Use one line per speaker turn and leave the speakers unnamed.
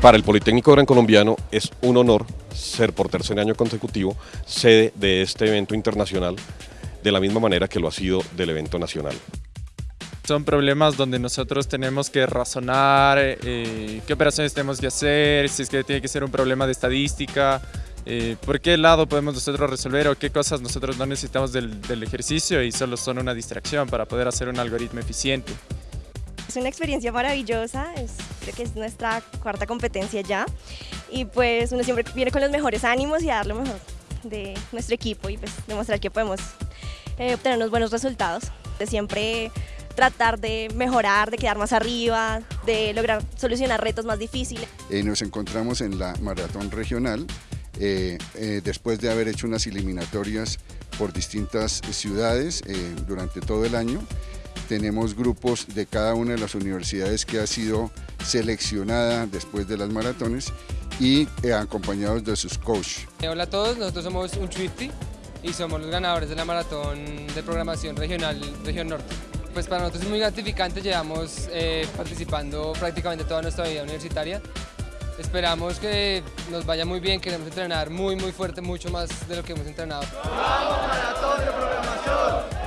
Para el Politécnico Gran Colombiano es un honor ser por tercer año consecutivo sede de este evento internacional de la misma manera que lo ha sido del evento nacional.
Son problemas donde nosotros tenemos que razonar eh, qué operaciones tenemos que hacer, si es que tiene que ser un problema de estadística, eh, por qué lado podemos nosotros resolver o qué cosas nosotros no necesitamos del, del ejercicio y solo son una distracción para poder hacer un algoritmo eficiente.
Es una experiencia maravillosa, es, creo que es nuestra cuarta competencia ya y pues uno siempre viene con los mejores ánimos y a dar lo mejor de nuestro equipo y pues demostrar que podemos eh, obtener unos buenos resultados. De siempre tratar de mejorar, de quedar más arriba, de lograr solucionar retos más difíciles.
Eh, nos encontramos en la maratón regional eh, eh, después de haber hecho unas eliminatorias por distintas ciudades eh, durante todo el año tenemos grupos de cada una de las universidades que ha sido seleccionada después de las maratones y eh, acompañados de sus coaches.
Hola a todos, nosotros somos un Swifty y somos los ganadores de la maratón de programación regional Región Norte. Pues para nosotros es muy gratificante, llevamos eh, participando prácticamente toda nuestra vida universitaria. Esperamos que nos vaya muy bien, queremos entrenar muy muy fuerte, mucho más de lo que hemos entrenado.
¡Vamos maratón